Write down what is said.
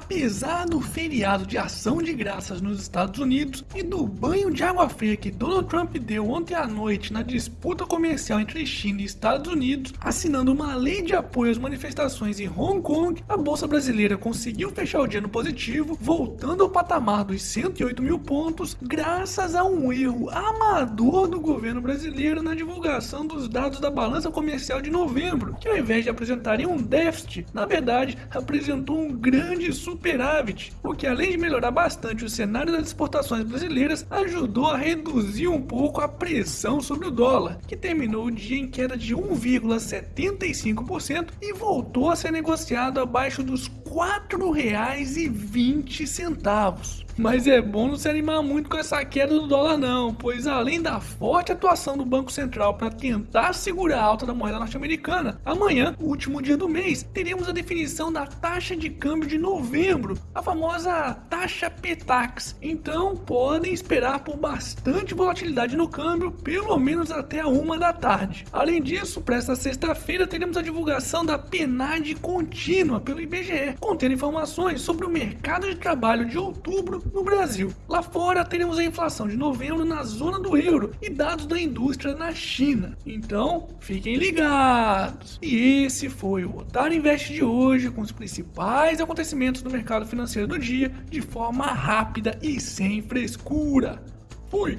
apesar do feriado de ação de graças nos Estados Unidos e do banho de água fria que Donald Trump deu ontem à noite na disputa comercial entre China e Estados Unidos, assinando uma lei de apoio às manifestações em Hong Kong, a bolsa brasileira conseguiu fechar o dia no positivo, voltando ao patamar dos 108 mil pontos, graças a um erro amador do governo brasileiro na divulgação dos dados da balança comercial de novembro, que ao invés de apresentarem um déficit, na verdade apresentou um grande superávit, o que além de melhorar bastante o cenário das exportações brasileiras, ajudou a reduzir um pouco a pressão sobre o dólar, que terminou o dia em queda de 1,75% e voltou a ser negociado abaixo dos R$ 4,20. Mas é bom não se animar muito com essa queda do dólar não, pois além da forte atuação do Banco Central para tentar segurar a alta da moeda norte-americana, amanhã, último dia do mês, teremos a definição da taxa de câmbio de novembro, a famosa taxa PETAX. Então podem esperar por bastante volatilidade no câmbio, pelo menos até a uma da tarde. Além disso, para esta sexta-feira teremos a divulgação da PNAD contínua pelo IBGE, contendo informações sobre o mercado de trabalho de outubro no Brasil. Lá fora teremos a inflação de novembro na zona do euro e dados da indústria na China. Então, fiquem ligados. E esse foi o Otário Invest de hoje com os principais acontecimentos do mercado financeiro do dia de forma rápida e sem frescura. Fui!